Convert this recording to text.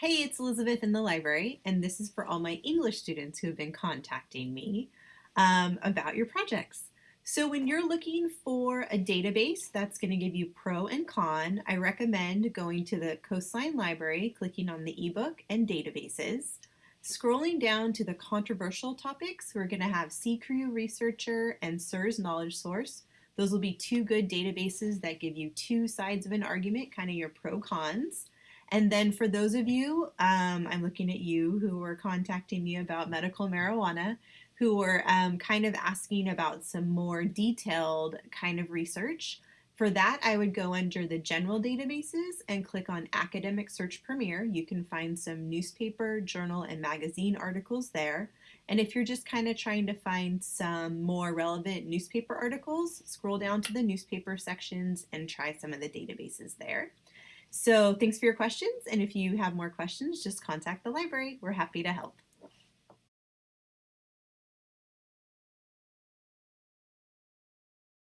Hey, it's Elizabeth in the library, and this is for all my English students who have been contacting me um, about your projects. So when you're looking for a database that's going to give you pro and con, I recommend going to the Coastline Library, clicking on the ebook and databases, scrolling down to the controversial topics. We're going to have CQ Researcher and SIRS Knowledge Source. Those will be two good databases that give you two sides of an argument, kind of your pro cons. And then for those of you, um, I'm looking at you who were contacting me about medical marijuana, who were um, kind of asking about some more detailed kind of research. For that, I would go under the general databases and click on Academic Search Premier. You can find some newspaper, journal, and magazine articles there. And if you're just kind of trying to find some more relevant newspaper articles, scroll down to the newspaper sections and try some of the databases there. So thanks for your questions. And if you have more questions, just contact the library. We're happy to help.